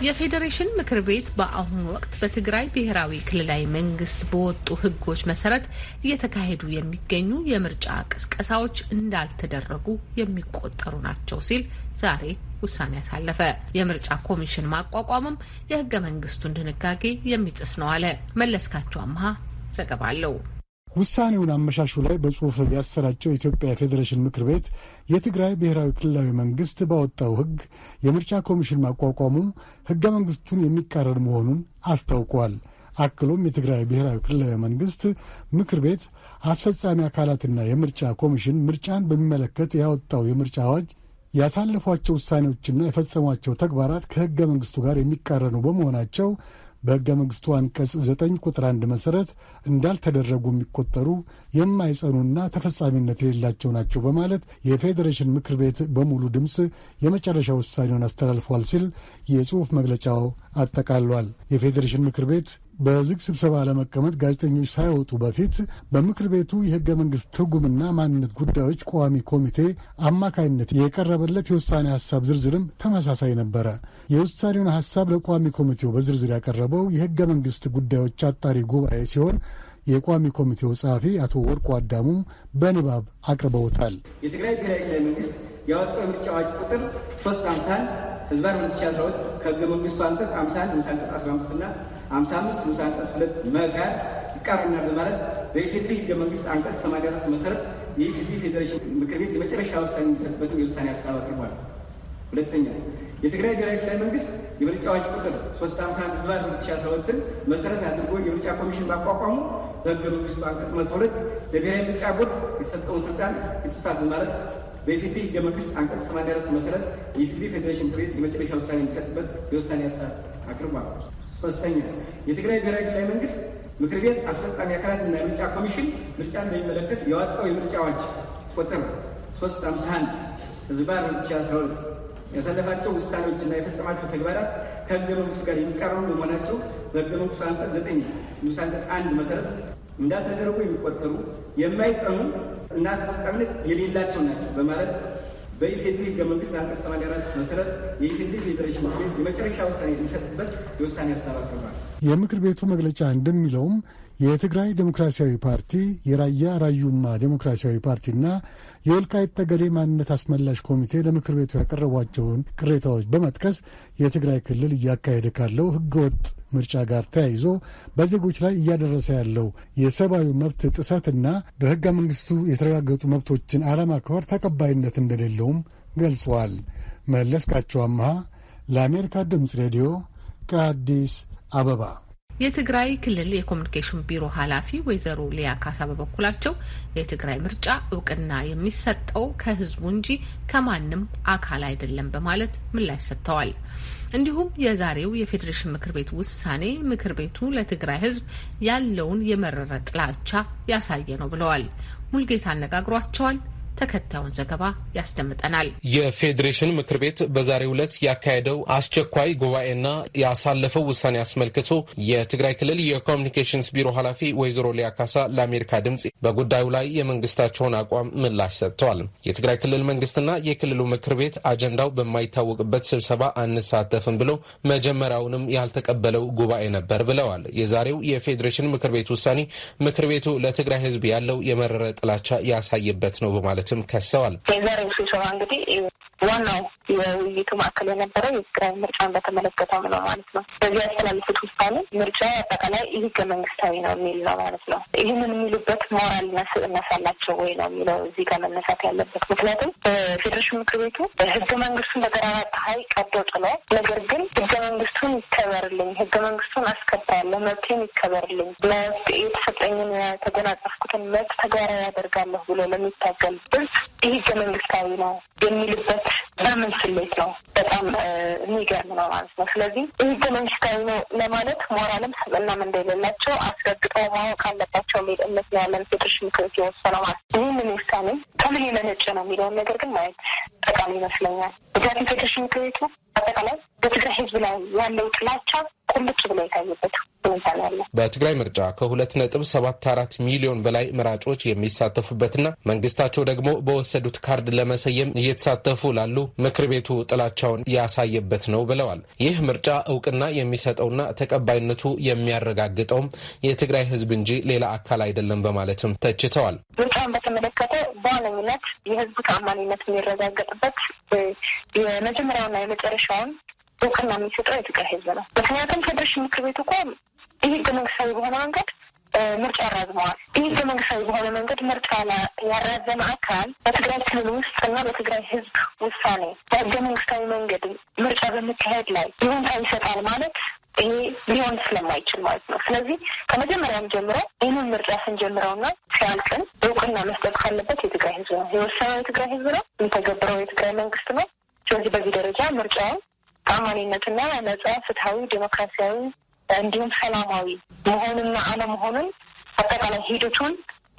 የፌዴሬሽን ምክር ቤት በአሁኑ ወቅት በትግራይ ብሔራዊ ክልላዊ መንግስት በወጡ ሕጎች መሰረት እየተካሄዱ የሚገኙ የምርጫ ቅስቀሳዎች እንዳልተደረጉ የሚቆጠሩ ናቸው ሲል ዛሬ ውሳኔ ያሳለፈ። የምርጫ ኮሚሽን ማቋቋምም የህገ መንግስቱን ድንጋጌ የሚጥስ ነው አለ። መለስካቸው አምሃ ዘገባ አለው። ውሳኔውን አመሻሹ ላይ በጽሑፍ ያሰራጨው የኢትዮጵያ ፌዴሬሽን ምክር ቤት የትግራይ ብሔራዊ ክልላዊ መንግስት ባወጣው ሕግ የምርጫ ኮሚሽን ማቋቋሙ ሕገ መንግስቱን የሚቃረን መሆኑን አስታውቋል። አክሎም የትግራይ ብሔራዊ ክልላዊ መንግስት ምክር ቤት አስፈጻሚ አካላትና የምርጫ ኮሚሽን ምርጫን በሚመለከት ያወጣው የምርጫ አዋጅ ያሳለፏቸው ውሳኔዎችና የፈጸሟቸው ተግባራት ከሕገ መንግስቱ ጋር የሚቃረኑ በመሆናቸው በሕገ መንግሥቱ አንቀጽ ዘጠኝ ቁጥር አንድ መሠረት እንዳልተደረጉ የሚቆጠሩ የማይጸኑና ተፈጻሚነት የሌላቸው ናቸው በማለት የፌዴሬሽን ምክር ቤት በሙሉ ድምፅ የመጨረሻ ውሳኔውን አስተላልፏል ሲል የጽሑፍ መግለጫው አጠቃሏል። የፌዴሬሽን ምክር ቤት በዝግ ስብሰባ ለመቀመጥ ጋዜጠኞች ሳይወጡ በፊት በምክር ቤቱ የሕገ መንግሥት ትርጉምና ማንነት ጉዳዮች ቋሚ ኮሚቴ አማካይነት የቀረበለት የውሳኔ ሐሳብ ዝርዝርም ተመሳሳይ ነበረ። የውሳኔውን ሐሳብ ለቋሚ ኮሚቴው በዝርዝር ያቀረበው የሕገ መንግሥት ጉዳዮች አጣሪ ጉባኤ ሲሆን የቋሚ ኮሚቴው ጸሐፊ አቶ ወርቁ አዳሙም በንባብ አቅርበውታል። የትግራይ ብሔራዊ ክልላዊ መንግስት ያወጣው የምርጫ አዋጅ ቁጥር ሶስት አምሳን ህዝባን 2012 ከህገ መንግስቱ አንቀጽ 51 ንዑስ አንቀጽ 15 እና 55 ንዑስ አንቀጽ 2 መጋር ይቃረናል በማለት በኢፌድሪ ህገ መንግስት አንቀጽ 84 መሰረት የኢፌድሪ ፌዴሬሽን ምክር ቤት የመጨረሻ ውሳኔ እንዲሰጥበትም የውሳኔ ሀሳብ አቅርቧል። ሁለተኛ የትግራይ ብሔራዊ ክልላዊ መንግስት የምርጫ አዋጅ ቁጥር 351 ህዝባን 2012ን መሰረት አድርጎ የምርጫ ኮሚሽን ማቋቋሙ በህገ መንግስቱ አንቀጽ 102 ለብሔራዊ ምርጫ ቦርድ የተሰጠውን ስልጣን የተሳት በማለት በኢፌዴሪ ህገ መንግስት አንቀጽ 84 መሰረት የኢፌዴሪ ፌዴሬሽን ምክር ቤት የመጨረሻ ውሳኔ የሚሰጥበት የውሳኔ ሀሳብ አቅርቧል። ሶስተኛ የትግራይ ብሔራዊ ክልላዊ መንግስት ምክር ቤት አስፈጻሚ አካላትና የምርጫ ኮሚሽን ምርጫን በሚመለከት ያወጣው የምርጫ አዋጅ ቁጥር 351 ህዝባር 2012 ያሳለፋቸው ውሳኔዎችና የፈጸማቸው ተግባራት ከህገ መንግስቱ ጋር የሚቃረኑ በመሆናቸው በህገ መንግስቱ አንቀጽ 9 ንዑስ አንቀጽ አንድ መሰረት እንዳልተደረጉ የሚቆጠሩ የማይጸኑ እና ተፈጻሚነት የሌላቸው ናቸው በማለት በኢፌድሪ ህገ መንግስት አንቀጽ 84 መሰረት የኢፌድሪ ፌዴሬሽን ምክር ቤት የመጨረሻ ውሳኔ የሚሰጥበት የውሳኔ ሀሳብ አቅርቧል። የምክር ቤቱ መግለጫ እንደሚለውም የትግራይ ዴሞክራሲያዊ ፓርቲ፣ የራያ ራዩማ ዴሞክራሲያዊ ፓርቲና የወልቃይት ጠገዴ ማንነት አስመላሽ ኮሚቴ ለምክር ቤቱ ያቀረቧቸውን ቅሬታዎች በመጥቀስ የትግራይ ክልል እያካሄደ ካለው ህገወጥ ምርጫ ጋር ተያይዞ በዜጎች ላይ እያደረሰ ያለው የሰብአዊ መብት ጥሰትና በህገ መንግስቱ የተረጋገጡ መብቶችን አለማክበር ተቀባይነት እንደሌለውም ገልጸዋል። መለስካቸው አምሃ ለአሜሪካ ድምፅ ሬዲዮ ከአዲስ አበባ የትግራይ ክልል የኮሚኒኬሽን ቢሮ ኃላፊ ወይዘሮ ሊያ ካሳ በበኩላቸው የትግራይ ምርጫ እውቅና የሚሰጠው ከህዝቡ እንጂ ከማንም አካል አይደለም በማለት ምላሽ ሰጥተዋል። እንዲሁም የዛሬው የፌዴሬሽን ምክር ቤት ውሳኔ ምክር ቤቱ ለትግራይ ህዝብ ያለውን የመረረ ጥላቻ ያሳየ ነው ብለዋል። ሙልጌታ አነጋግሯቸዋል። ተከታዩን ዘገባ ያስደምጠናል። የፌዴሬሽን ምክር ቤት በዛሬው ዕለት ያካሄደው አስቸኳይ ጉባኤና ያሳለፈው ውሳኔ አስመልክቶ የትግራይ ክልል የኮሚኒኬሽንስ ቢሮ ኃላፊ ወይዘሮ ሊያ ካሳ ለአሜሪካ ድምፅ በጉዳዩ ላይ የመንግስታቸውን አቋም ምላሽ ሰጥተዋል። የትግራይ ክልል መንግስትና የክልሉ ምክር ቤት አጀንዳው በማይታወቅበት ስብሰባ አንሳተፍም ብሎ መጀመሪያውንም ያልተቀበለው ጉባኤ ነበር ብለዋል። የዛሬው የፌዴሬሽን ምክር ቤት ውሳኔ ምክር ቤቱ ለትግራይ ህዝብ ያለው የመረረ ጥላቻ ያሳየበት ነው በማለት በማለትም ከሰዋል። የዛሬው ስብሰባ እንግዲህ ዋናው የውይይቱ ማዕከል የነበረው የትግራይ ምርጫን በተመለከተው ነው ማለት ነው። በዚህ ያስተላለፉት ውሳኔ ምርጫ አጠቃላይ ህገ መንግስታዊ ነው የሚል ነው ማለት ነው። ይህንን የሚሉበት ሞራልና ስብዕና አላቸው ወይ ነው የሚለው እዚህ ጋር መነሳት ያለበት። ምክንያቱም በፌዴሬሽን ምክር ቤቱ ህገ መንግስቱን በጠራራ ፀሐይ ቀዶ ጥሎ፣ ነገር ግን ህገ መንግስቱን ይከበርልኝ፣ ህገ መንግስቱን አስከብራለሁ፣ መብቴን ይከበርልኝ፣ የተሰጠኝን የተጎናጸፍኩትን መብት ተግባራዊ ያደርጋለሁ ብሎ ለሚታገል ህዝብ ህገ መንግስታዊ ነው የሚልበት በምን ስሌት ነው? በጣም የሚገርም ነው ማለት ነው። ስለዚህ ህገ መንግስታዊ ነው ለማለት ሞራልም ስብዕናም እንደሌላቸው አስረግጠው ማወቅ አለባቸው የሚል እምነት ነው ያለን ፌዴሬሽን ምክር ቤት የወሰነው ማለት ይህንን ውሳኔ ከምን የመነጨ ነው የሚለውን ነገር ግን ማየት ጠቃሚ ይመስለኛል። ምክንያቱም ፌዴሬሽን ምክር ቤቱ አጠቃላይ በትግራይ ህዝብ ላይ ያለው ጥላቻ ቁልጭ ብሎ የታየበት ሁኔታ ነው ያለ። በትግራይ ምርጫ ከሁለት ነጥብ ሰባት አራት ሚሊዮን በላይ መራጮች የሚሳተፉበትና መንግስታቸው ደግሞ በወሰዱት ካርድ ለመሰየም እየተሳተፉ ላሉ ምክር ቤቱ ጥላቻውን ያሳየበት ነው ብለዋል። ይህ ምርጫ እውቅና የሚሰጠውና ተቀባይነቱ የሚያረጋግጠውም የትግራይ ህዝብ እንጂ ሌላ አካል አይደለም በማለትም ተችተዋል። ምርጫውን በተመለከተ በዋነኝነት የህዝቡ ተአማኒነት የሚረጋገጥበት የመጀመሪያውና የመጨረሻውን እውቅና የሚሰጠው የትግራይ ህዝብ ነው። ምክንያቱም ፌዴሬሽን ምክር ቤት እኮ ይህ መንግስታዊ በሆነ መንገድ ምርጫ ያራዝመዋል። ይህ ህገ መንግስታዊ በሆነ መንገድ ምርጫ ያራዘመ አካል በትግራይ ክልል ውስጥ እና በትግራይ ህዝብ ውሳኔ በህገ መንግስታዊ መንገድ ምርጫ በመካሄድ ላይ ይሁንታ ይሰጣል ማለት ይሄ ሊሆን ስለማይችል ማለት ነው። ስለዚህ ከመጀመሪያም ጀምሮ ይህንን ምርጫ ስንጀምረውና ሲያልቅን እውቅና መስጠት ካለበት የትግራይ ህዝብ ነው። የወሰነው የትግራይ ህዝብ ነው። የሚተገብረው የትግራይ መንግስት ነው። ስለዚህ በዚህ ደረጃ ምርጫውን ተአማኒነትና ነጻ፣ ፍትሀዊ፣ ዴሞክራሲያዊ እንዲሁም ሰላማዊ መሆኑንና አለመሆኑን አጠቃላይ ሂደቱን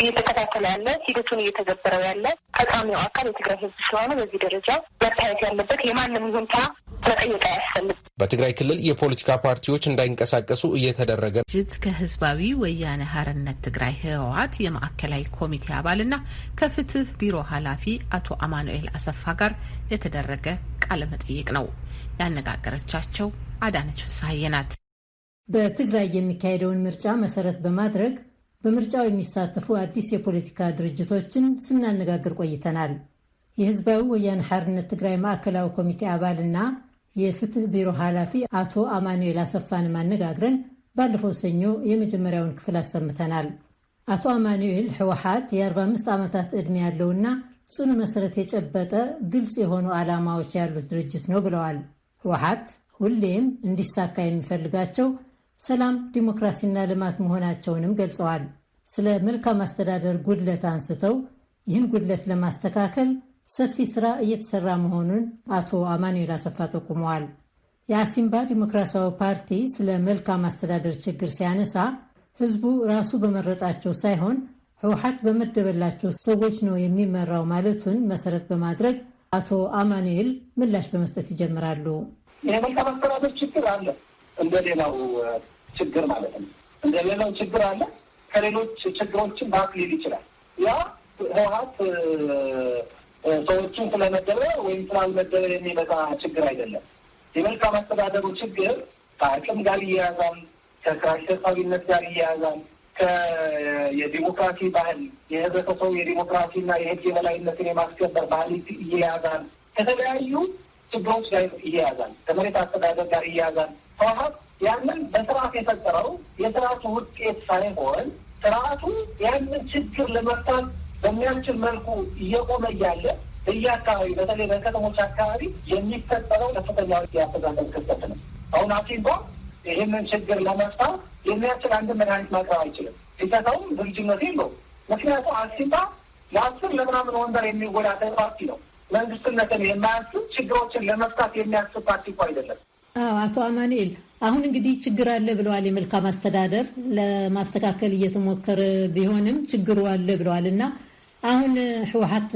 እየተከታተለ ያለ ሂደቱን እየተገበረው ያለ ፈጻሚው አካል የትግራይ ህዝብ ስለሆነ በዚህ ደረጃ መታየት ያለበት የማንም ይሁንታ መጠየቅ አያስፈልግም። በትግራይ ክልል የፖለቲካ ፓርቲዎች እንዳይንቀሳቀሱ እየተደረገ ጅት ከህዝባዊ ወያነ ሀርነት ትግራይ ህወሀት የማዕከላዊ ኮሚቴ አባልና ከፍትህ ቢሮ ኃላፊ አቶ አማኑኤል አሰፋ ጋር የተደረገ ቃለ መጠይቅ ነው። ያነጋገረቻቸው አዳነች ፍስሀዬ ናት። በትግራይ የሚካሄደውን ምርጫ መሰረት በማድረግ በምርጫው የሚሳተፉ አዲስ የፖለቲካ ድርጅቶችን ስናነጋግር ቆይተናል። የህዝባዊ ወያነ ሓርነት ትግራይ ማዕከላዊ ኮሚቴ አባልና የፍትህ ቢሮ ኃላፊ አቶ አማኑኤል አሰፋን ማነጋግረን ባለፈው ሰኞ የመጀመሪያውን ክፍል አሰምተናል። አቶ አማኑኤል ህወሓት የ45 ዓመታት ዕድሜ ያለውና ጽኑ መሰረት የጨበጠ ግልጽ የሆኑ ዓላማዎች ያሉት ድርጅት ነው ብለዋል። ህወሓት ሁሌም እንዲሳካ የሚፈልጋቸው ሰላም፣ ዲሞክራሲና ልማት መሆናቸውንም ገልጸዋል። ስለ መልካም አስተዳደር ጉድለት አንስተው ይህን ጉድለት ለማስተካከል ሰፊ ስራ እየተሰራ መሆኑን አቶ አማኑኤል አሰፋ ጠቁመዋል። የአሲምባ ዲሞክራሲያዊ ፓርቲ ስለ መልካም አስተዳደር ችግር ሲያነሳ ህዝቡ ራሱ በመረጣቸው ሳይሆን ህወሓት በመደበላቸው ሰዎች ነው የሚመራው ማለቱን መሰረት በማድረግ አቶ አማኑኤል ምላሽ በመስጠት ይጀምራሉ። የመልካም አስተዳደር ችግር አለ፣ እንደ ሌላው ችግር ማለት ነው። እንደ ሌላው ችግር አለ። ከሌሎች ችግሮችን በአክሊል ይችላል። ያ ህወሓት ሰዎችን ስለመደበ ወይም ስላልመደበ የሚመጣ ችግር አይደለም። የመልካም አስተዳደሩ ችግር ከአቅም ጋር ይያያዛል፣ ከክራሽ ሰብሳቢነት ጋር ይያያዛል፣ ከየዲሞክራሲ ባህል የህብረተሰቡ የዲሞክራሲና የህግ የበላይነትን የማስከበር ባህል ይያያዛል። ከተለያዩ ችግሮች ጋር ይያያዛል። ከመሬት አስተዳደር ጋር ይያያዛል። ህወሓት ያንን በስርዓት የፈጠረው የስርዓቱ ውጤት ሳይሆን ስርዓቱ ያንን ችግር ለመፍታት በሚያስችል መልኩ እየቆመ እያለ በየአካባቢ በተለይ በከተሞች አካባቢ የሚፈጠረው ከፍተኛ የአስተዳደር ክፍተት ነው። አሁን አሲምባ ይህንን ችግር ለመፍታት የሚያስችል አንድ መድኃኒት ማቅረብ አይችልም። ሲሰጠውም ዝግጁነት የለውም። ምክንያቱም አሲምባ ለአስር ለምናምን ወንበር የሚወዳደር ፓርቲ ነው። መንግስትነትን የማያስብ ችግሮችን ለመፍታት የሚያስብ ፓርቲ እኮ አይደለም። አቶ አማኑኤል አሁን እንግዲህ ችግር አለ ብለዋል። የመልካም አስተዳደር ለማስተካከል እየተሞከረ ቢሆንም ችግሩ አለ ብለዋል እና አሁን ህወሓት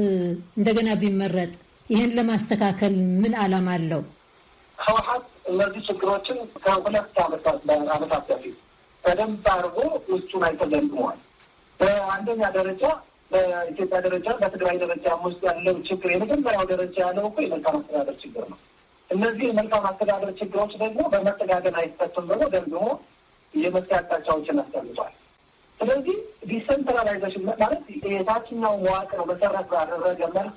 እንደገና ቢመረጥ ይህን ለማስተካከል ምን ዓላማ አለው? ህወሓት እነዚህ ችግሮችን ከሁለት ዓመታት በፊት በደንብ አድርጎ ውስጡን አይቶ ገምግመዋል። በአንደኛ ደረጃ በኢትዮጵያ ደረጃ በትግራይ ደረጃ ውስጥ ያለው ችግር የመጀመሪያው ደረጃ ያለው እኮ የመልካም አስተዳደር ችግር ነው። እነዚህ የመልካም አስተዳደር ችግሮች ደግሞ በመጠጋገን አይፈቱም ብሎ ደግሞ የመፍትሄ አቅጣጫዎችን አስቀምጧል። ስለዚህ decentralization ማለት የታችኛው መዋቅር መሰረት ባደረገ መልኩ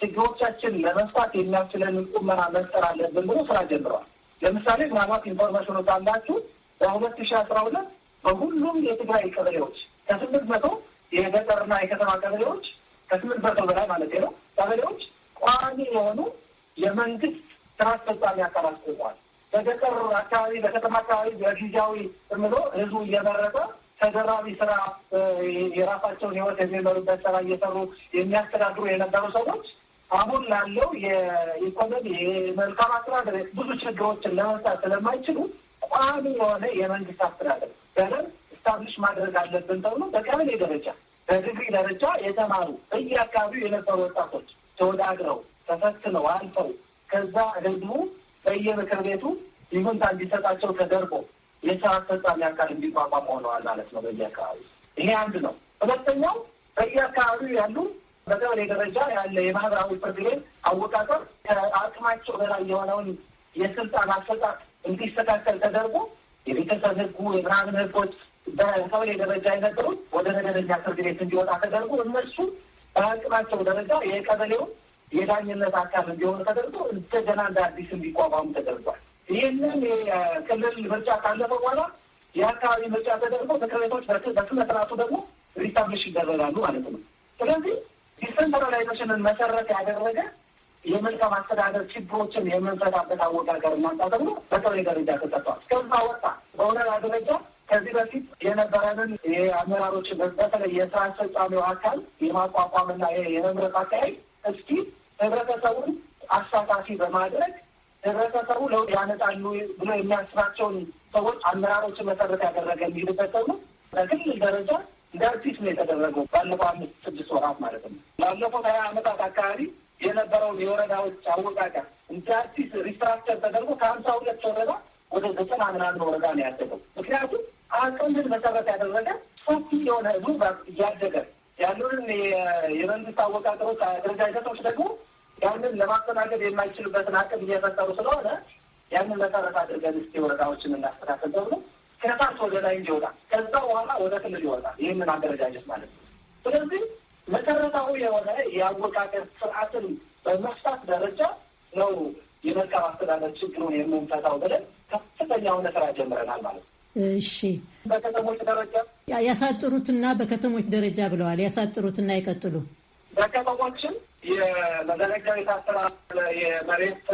ችግሮቻችን ለመፍታት የሚያስችለንን ቁመና መፍጠር አለብን ብሎ ስራ ጀምረዋል። ለምሳሌ ምናልባት information ኡ ካላችሁ በሁለት ሺ አስራ ሁለት በሁሉም የትግራይ ቀበሌዎች ከስምንት መቶ የገጠርና የከተማ ቀበሌዎች ከስምንት መቶ በላይ ማለት ነው ቀበሌዎች ቋሚ የሆኑ የመንግስት ስራ አስፈጻሚ አካላት ቆሟል። በገጠር አካባቢ በከተማ አካባቢ በጊዜያዊ ምሎ ህዝቡ እየመረጠ ተደራቢ ስራ የራሳቸውን ህይወት የሚመሩበት ስራ እየሰሩ የሚያስተዳድሩ የነበሩ ሰዎች አሁን ላለው የኢኮኖሚ የመልካም አስተዳደር ብዙ ችግሮችን ለመፍታት ስለማይችሉ ቋሚ የሆነ የመንግስት አስተዳደር በደንብ ስታብሊሽ ማድረግ አለብን ተብሎ በቀበሌ ደረጃ በዲግሪ ደረጃ የተማሩ በየአካባቢው የነበሩ ወጣቶች ተወዳድረው ተፈትነው አልፈው ከዛ ህዝቡ በየምክር ቤቱ ይሁንታ እንዲሰጣቸው ተደርጎ የስራ አስፈጻሚ አካል እንዲቋቋም ሆነዋል ማለት ነው በዚህ አካባቢ። ይሄ አንድ ነው። ሁለተኛው በየአካባቢው ያሉ በቀበሌ ደረጃ ያለ የማህበራዊ ፍርድ ቤት አወቃቀር ከአቅማቸው በላይ የሆነውን የስልጣን አሰጣጥ እንዲስተካከል ተደርጎ የቤተሰብ ህጉ የምናምን ህጎች በቀበሌ ደረጃ የነበሩት ወደ መደበኛ ፍርድ ቤት እንዲወጣ ተደርጎ እነሱ በአቅማቸው ደረጃ የቀበሌውን የዳኝነት አካል እንዲሆኑ ተደርጎ እንደገና እንደ አዲስ እንዲቋቋሙ ተደርጓል። ይህንን የክልል ምርጫ ካለፈ በኋላ የአካባቢ ምርጫ ተደርጎ ምክር ቤቶች በስነ ስርዓቱ ደግሞ reestablish ይደረጋሉ ማለት ነው። ስለዚህ decentralization ን መሰረት ያደረገ የመልካም አስተዳደር ችግሮችን የምንፈታበት አወቃቀር እናምጣ ተብሎ በቀበሌ ደረጃ ተሰጥቷል። እስከዛ ወጣ በወረዳ ደረጃ ከዚህ በፊት የነበረንን የአመራሮችን በተለይ የስራ አስፈጻሚው አካል የማቋቋምና የመምረጥ አካሄድ እስኪ ህብረተሰቡን አሳታፊ በማድረግ ህብረተሰቡ ለውጥ ያመጣሉ ብሎ የሚያስባቸውን ሰዎች አመራሮችን መሰረት ያደረገ የሚሄድበት ተብሎ በክልል ደረጃ እንደ አዲስ ነው የተደረገው። ባለፈው አምስት ስድስት ወራት ማለት ነው። ባለፉት ሀያ ዓመታት አካባቢ የነበረውን የወረዳዎች አወቃቀር እንደ አዲስ restructure ተደርጎ ከሀምሳ ሁለት ወረዳ ወደ ዘጠና ምናምን ወረዳ ነው ያደገው። ምክንያቱም አቅምን መሰረት ያደረገ ሰፊ የሆነ ህዝቡ እያደገ ያሉንን የመንግስት አወቃቀሮች አደረጃጀቶች ደግሞ ያንን ለማስተናገድ የማይችልበትን አቅም እየፈጠሩ ስለሆነ ያንን መሰረት አድርገን እስኪ ወረዳዎችን እናስተካከል ተብሎ ከታች ወደ ላይ እንዲወጣ ከዛ በኋላ ወደ ክልል ይወጣል። ይህንን አደረጃጀት ማለት ነው። ስለዚህ መሰረታዊ የሆነ የአወቃቀር ስርዓትን በመፍታት ደረጃ ነው የመልካም አስተዳደር ችግሩን የምንፈታው ብለን ከፍተኛ የሆነ ስራ ጀምረናል ማለት ነው። እሺ፣ በከተሞች ደረጃ ያሳጥሩትና በከተሞች ደረጃ ብለዋል። ያሳጥሩትና ይቀጥሉ። በከተሞችን ቤት አስተዳደር የመሬት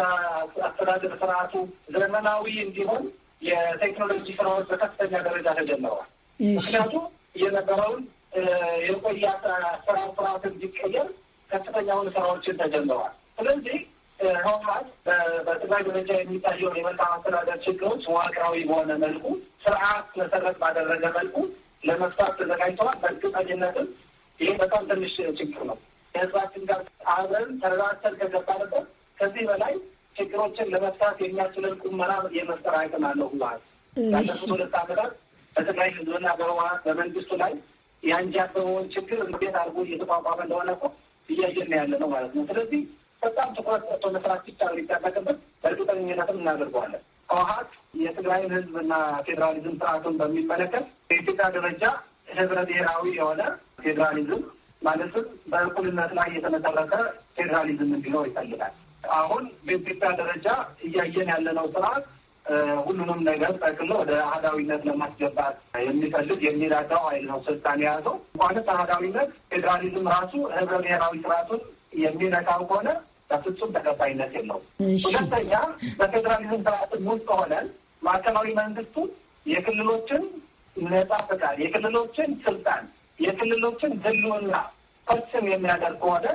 አስተዳደር ስርዓቱ ዘመናዊ እንዲሆን የቴክኖሎጂ ስራዎች በከፍተኛ ደረጃ ተጀምረዋል። ምክንያቱም የነበረውን የቆየ አሰራር ስርዓት እንዲቀየር ከፍተኛውን ስራዎችን ተጀምረዋል። ስለዚህ ህወሀት በትግራይ ደረጃ የሚታየውን የመልካም አስተዳደር ችግሮች መዋቅራዊ በሆነ መልኩ ስርዓት መሰረት ባደረገ መልኩ ለመፍታት ተዘጋጅተዋል። በእርግጠኝነትም ይህ በጣም ትንሽ ችግር ነው። ከህዝባችን ጋር አብረን ተረዳድተን ከገባንበት ከዚህ በላይ ችግሮችን ለመፍታት የሚያስችለን ቁመና የመፍጠር አቅም አለው ህወሀት። ባለፉት ሁለት ዓመታት በትግራይ ህዝብና በህወሀት በመንግስቱ ላይ የአንጃበበውን ችግር እንዴት አድርጎ እየተቋቋመ እንደሆነ እኮ እያየን ያለ ነው ማለት ነው። ስለዚህ በጣም ትኩረት ሰጥቶ መስራት ብቻ ነው የሚጠበቅበት። በእርግጠኝነትም እናደርገዋለን። ህወሀት የትግራይን ህዝብና ፌዴራሊዝም ስርዓቱን በሚመለከት በኢትዮጵያ ደረጃ ህብረ ብሔራዊ የሆነ ፌዴራሊዝም ማለትም በእኩልነት ላይ የተመሰረተ ፌዴራሊዝም እንዲኖር ይፈልጋል። አሁን በኢትዮጵያ ደረጃ እያየን ያለነው ስርዓት ሁሉንም ነገር ጠቅሎ ወደ አህዳዊነት ለማስገባት የሚፈልግ የሚራዳው ኃይል ነው ስልጣን የያዘው። እንኳንስ አህዳዊነት ፌዴራሊዝም ራሱ ህብረ ብሔራዊ ስርዓቱን የሚነካው ከሆነ በፍጹም ተቀባይነት የለውም። ሁለተኛ በፌዴራሊዝም ስርዓትን ውስጥ ሆነን ማዕከላዊ መንግስቱ የክልሎችን ነጻ ፈቃድ፣ የክልሎችን ስልጣን፣ የክልሎችን ህልውና ፈጽም የሚያደርግ ከሆነ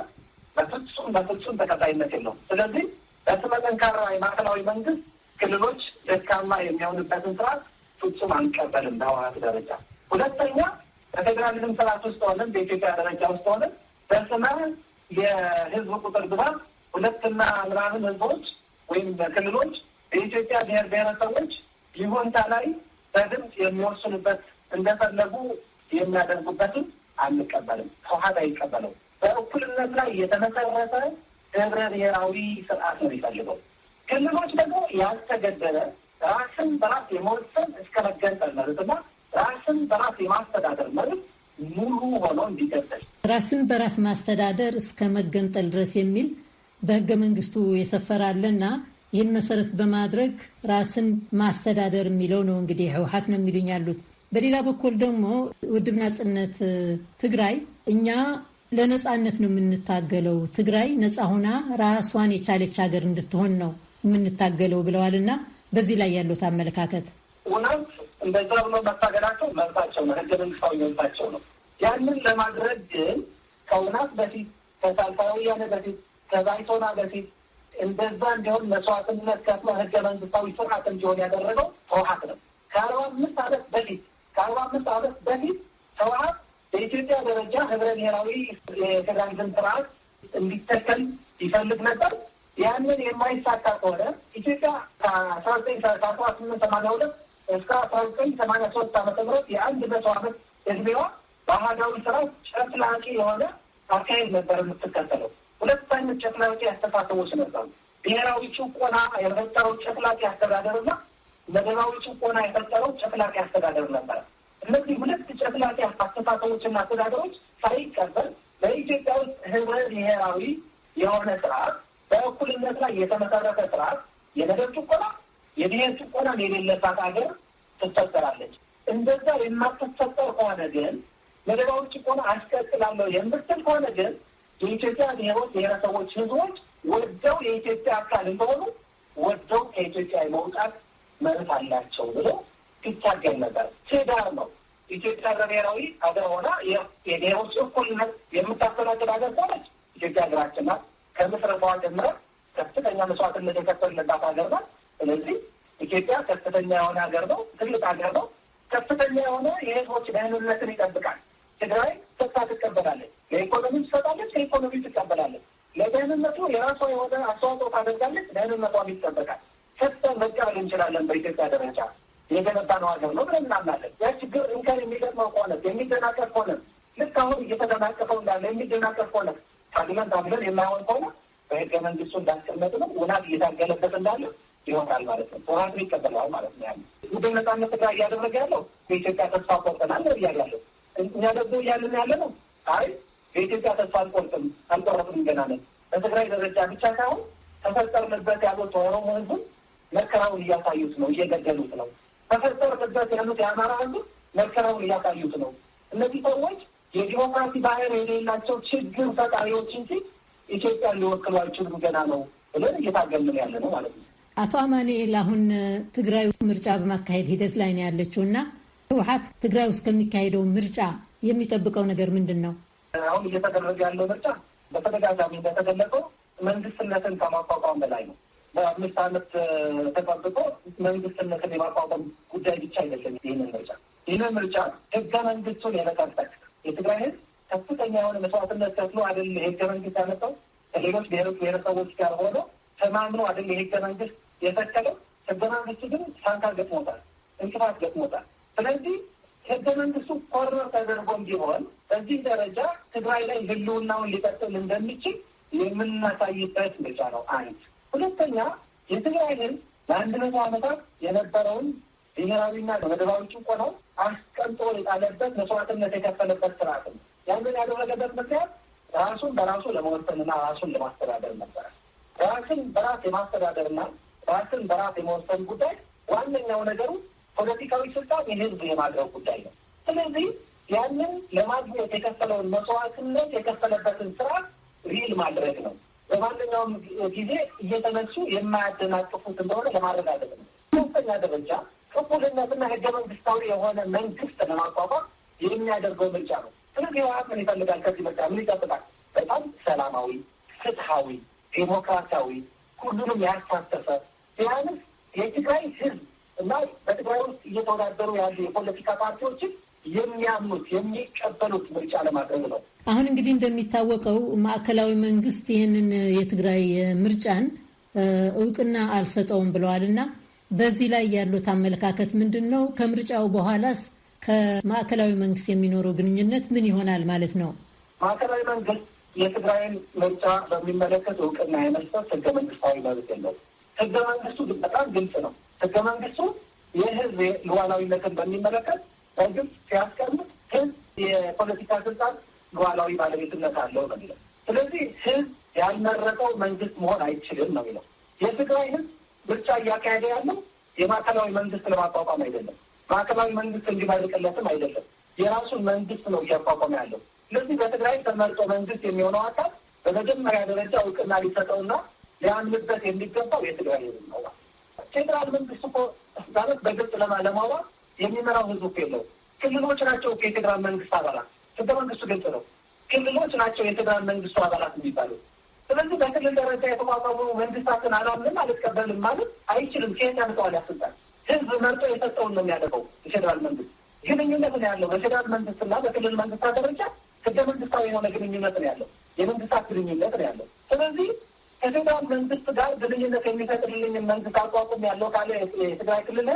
በፍጹም በፍጹም ተቀባይነት የለውም። ስለዚህ በስመ ጠንካራ የማዕከላዊ መንግስት ክልሎች ደካማ የሚሆንበትን ስርዓት ፍጹም አንቀበልም በህወሀት ደረጃ። ሁለተኛ በፌዴራሊዝም ስርዓት ውስጥ ሆነን በኢትዮጵያ ደረጃ ውስጥ ሆነን በስመ የህዝብ ቁጥር ብዛት ሁለትና ምናምን ህዝቦች ወይም ክልሎች የኢትዮጵያ ብሔር ብሔረሰቦች ይሁንታ ላይ በድምፅ የሚወስኑበት እንደፈለጉ የሚያደርጉበትን አንቀበልም። ህወሀት አይቀበለው። በእኩልነት ላይ የተመሰረተ ህብረ ብሔራዊ ስርዓት ነው የሚፈልገው። ክልሎች ደግሞ ያልተገደበ ራስን በራስ የመወሰን እስከ መገንጠል መብትና ራስን በራስ የማስተዳደር መብት ሙሉ ሆኖ እንዲቀጥል ራስን በራስ ማስተዳደር እስከ መገንጠል ድረስ የሚል በህገ መንግስቱ የሰፈራለና ይህን መሰረት በማድረግ ራስን ማስተዳደር የሚለው ነው እንግዲህ ህወሀት ነው የሚሉኝ ያሉት። በሌላ በኩል ደግሞ ውድብ ናጽነት ትግራይ እኛ ለነጻነት ነው የምንታገለው፣ ትግራይ ነጻ ሆና ራሷን የቻለች ሀገር እንድትሆን ነው የምንታገለው ብለዋል እና በዚህ ላይ ያሉት አመለካከት እውነት እንደዛ ብሎ መታገላቸው መብታቸው ነው፣ ህገ መንግስታዊ መብታቸው ነው። ያንን ለማድረግ ግን ከእውነት በፊት ከሳልሳዊ ወያነ በፊት ከባይቶና በፊት እንደዛ እንዲሆን መስዋዕትነት ከፍሎ ህገ መንግስታዊ ስርዓት እንዲሆን ያደረገው ህወሀት ነው። ከአርባ አምስት ዓመት በፊት ከአርባ አምስት ዓመት በፊት ህወሀት በኢትዮጵያ ደረጃ ህብረ ብሔራዊ የፌዴራሊዝም ስርዓት እንዲተከል ይፈልግ ነበር። ያንን የማይሳካ ከሆነ ኢትዮጵያ ከአስራ ዘጠኝ ከአስራ ስምንት ሰማንያ ሁለት እስከ አስራ ዘጠኝ ሰማንያ ሶስት ዓመተ ምህረት የአንድ መቶ ዓመት እድሜዋ በአህዳዊ ስርዓት ጨፍላቂ የሆነ አካሄድ ነበር የምትከተለው። ሁለት አይነት ጨፍላቂ አስተሳሰቦች ነበሩ። ብሔራዊ ጭቆና የፈጠረው ጨፍላቂ አስተዳደርና መደባዊ ጭቆና የፈጠረው ጨፍላቂ አስተዳደር ነበረ። እነዚህ ሁለት ጨፍላቂ አስተሳሰቦችና አስተዳደሮች ሳይቀበል በኢትዮጵያ ውስጥ ህብረ ብሔራዊ የሆነ ስርዓት በእኩልነት ላይ የተመሰረተ ስርዓት የመደብ ጭቆና፣ የብሔር ጭቆና የሌለባት ሀገር ትፈጠራለች። እንደዛ የማትፈጠር ከሆነ ግን መደባዊ ጭቆና አስቀጥላለሁ የምትል ከሆነ ግን የኢትዮጵያ ብሔሮች፣ ብሔረሰቦች፣ ህዝቦች ወደው የኢትዮጵያ አካል እንደሆኑ ወደው ከኢትዮጵያ የመውጣት መብት አላቸው ብሎ ሲታገል ነበር። ትዳር ነው። ኢትዮጵያ በብሔራዊ ሀገር ሆና የብሔሮች እኩልነት የምታስተናግድ ሀገር ሆነች። ኢትዮጵያ ሀገራችን ናት። ከምስረታዋ ጀምረን ከፍተኛ መስዋዕትነት የከፈልንባት ሀገር ናት። ስለዚህ ኢትዮጵያ ከፍተኛ የሆነ ሀገር ነው። ትልቅ ሀገር ነው። ከፍተኛ የሆነ የህዝቦች ደህንነትን ይጠብቃል። ትግራይ ተስፋ ትቀበላለች። ለኢኮኖሚ ትሰጣለች፣ ከኢኮኖሚ ትቀበላለች። ለደህንነቱ የራሷ የሆነ አስተዋጽኦ ታደርጋለች፣ ደህንነቷም ይጠበቃል። ሰጥተን መቀበል እንችላለን። በኢትዮጵያ ደረጃ የገነባ ነው ሀገር ነው ብለን እናምናለን። ያ ችግር እንከን የሚገጥመው ከሆነ የሚደናቀፍ ከሆነ ልክ አሁን እየተደናቀፈው እንዳለ የሚደናቀፍ ከሆነ ታግለን ታግለን የማይሆን ከሆነ በህገ መንግስቱ እንዳስቀመጥ ነው ውናት እየታገለበት እንዳለ ይሆናል ማለት ነው። ተዋቱ ይቀበለዋል ማለት ነው። ያለ ጉዳይ ነጻነት ትግራይ እያደረገ ያለው በኢትዮጵያ ተስፋ ቆርጠናል እያለ ያለው እኛ ደግሞ እያለን ያለ ነው። አይ በኢትዮጵያ ተስፋ አልቆርጥም አልቆረጥም ገና ነን። በትግራይ ደረጃ ብቻ ሳይሆን ተፈጠርንበት ያሉት ኦሮሞ ህዝብ መከራውን እያሳዩት ነው፣ እየገደሉት ነው። ተፈጠርንበት ያሉት የአማራ ህዝብ መከራውን እያሳዩት ነው። እነዚህ ሰዎች የዲሞክራሲ ባህር የሌላቸው ችግር ፈጣሪዎች እንጂ ኢትዮጵያን ሊወክሉ አይችሉም ገና ነው ብለን እየታገልን ያለ ነው ማለት ነው። አቶ አማኑኤል አሁን ትግራይ ውስጥ ምርጫ በማካሄድ ሂደት ላይ ነው ያለችው እና ህወሓት ትግራይ ውስጥ ከሚካሄደው ምርጫ የሚጠብቀው ነገር ምንድን ነው? አሁን እየተደረገ ያለው ምርጫ በተደጋጋሚ እንደተገለጸው መንግስትነትን ከማቋቋም በላይ ነው። በአምስት ዓመት ተጠብቆ መንግስትነትን የማቋቋም ጉዳይ ብቻ አይደለም። ይህንን ምርጫ ይህንን ምርጫ ህገ መንግስቱን የመጠበቅ የትግራይ ህዝብ ከፍተኛ የሆነ መስዋዕትነት ከፍሎ አይደል የህገ መንግስት ያመጣው ከሌሎች ብሔሮች ብሔረሰቦች ጋር ሆኖ ተማምኖ አይደል የህገ መንግስት የተከለው። ህገ መንግስቱ ግን ሳንካ ገጥሞታል፣ እንቅፋት ገጥሞታል። ስለዚህ ህገ መንግስቱ ኮርነር ተደርጎም ቢሆን በዚህ ደረጃ ትግራይ ላይ ህልውናውን ሊቀጥል እንደሚችል የምናሳይበት ምርጫ ነው። አንድ ሁለተኛ የትግራይ ህዝብ ለአንድ መቶ ዓመታት የነበረውን ብሔራዊና መደባዊ ጭቆናው አስቀምጦ የጣለበት መስዋዕትነት የከፈለበት ስርዓት ነው። ያንን ያደረገበት ምክንያት ራሱን በራሱ ለመወሰንና ራሱን ለማስተዳደር ነበረ። ራስን በራስ የማስተዳደርና ራስን በራስ የመወሰን ጉዳይ ዋነኛው ነገሩ ፖለቲካዊ ስልጣን የህዝብ የማድረግ ጉዳይ ነው። ስለዚህ ያንን ለማግኘት የከፈለውን መስዋዕትነት የከፈለበትን ስርዓት ሪል ማድረግ ነው። በማንኛውም ጊዜ እየተነሱ የማያደናቅፉት እንደሆነ ለማረጋገጥ ነው። ሶስተኛ ደረጃ ቅቡልነትና ህገ መንግስታዊ የሆነ መንግስት ለማቋቋም የሚያደርገው ምርጫ ነው። ስለዚህ ህወሓት ምን ይፈልጋል? ከዚህ ምርጫ ምን ይጠብቃል? በጣም ሰላማዊ፣ ፍትሐዊ፣ ዴሞክራሲያዊ ሁሉንም ያሳተፈ ቢያንስ የትግራይ ህዝብ እና በትግራይ ውስጥ እየተወዳደሩ ያሉ የፖለቲካ ፓርቲዎችን የሚያምኑት የሚቀበሉት ምርጫ ለማድረግ ነው። አሁን እንግዲህ እንደሚታወቀው ማዕከላዊ መንግስት ይህንን የትግራይ ምርጫን እውቅና አልሰጠውም ብለዋል እና በዚህ ላይ ያሉት አመለካከት ምንድን ነው? ከምርጫው በኋላስ ከማዕከላዊ መንግስት የሚኖረው ግንኙነት ምን ይሆናል ማለት ነው? ማዕከላዊ መንግስት የትግራይን ምርጫ በሚመለከት እውቅና የመስጠት ህገ መንግስታዊ መብት የለው። ህገ መንግስቱ በጣም ግልጽ ነው። ህገ መንግስቱ የህዝብ ሉዓላዊነትን በሚመለከት በግልጽ ሲያስቀምጥ ህዝብ የፖለቲካ ስልጣን ሉዓላዊ ባለቤትነት አለው ነው የሚለው። ስለዚህ ህዝብ ያልመረጠው መንግስት መሆን አይችልም ነው የሚለው። የትግራይ ህዝብ ምርጫ እያካሄደ ያለው የማዕከላዊ መንግስት ለማቋቋም አይደለም። ማዕከላዊ መንግስት እንዲመርቅለትም አይደለም። የራሱን መንግስት ነው እያቋቋመ ያለው። ስለዚህ በትግራይ ተመርጦ መንግስት የሚሆነው አካል በመጀመሪያ ደረጃ እውቅና ሊሰጠውና ሊያምንበት የሚገባው የትግራይ ህዝብ ነው። ፌዴራል መንግስት እኮ ማለት በግልጽ ለማለማዋት የሚመራው ህዝብ እኮ የለውም። ክልሎች ናቸው እኮ የፌዴራል መንግስት አባላት። ህገ መንግስቱ ግልጽ ነው። ክልሎች ናቸው የፌዴራል መንግስቱ አባላት የሚባሉ። ስለዚህ በክልል ደረጃ የተቋቋሙ መንግስታትን አላምንም አልቀበልም ማለት አይችልም። ከየት ያመጣዋል? ያስልጣል ህዝብ መርጦ የሰጠውን ነው የሚያደርገው። የፌዴራል መንግስት ግንኙነት ነው ያለው በፌዴራል መንግስትና በክልል መንግስታት ደረጃ ህገ መንግስታዊ የሆነ ግንኙነት ነው ያለው። የመንግስታት ግንኙነት ነው ያለው። ስለዚህ ከፌዴራል መንግስት ጋር ግንኙነት የሚፈጥርልኝን መንግስት አቋቁም ያለው ካለ የትግራይ ክልል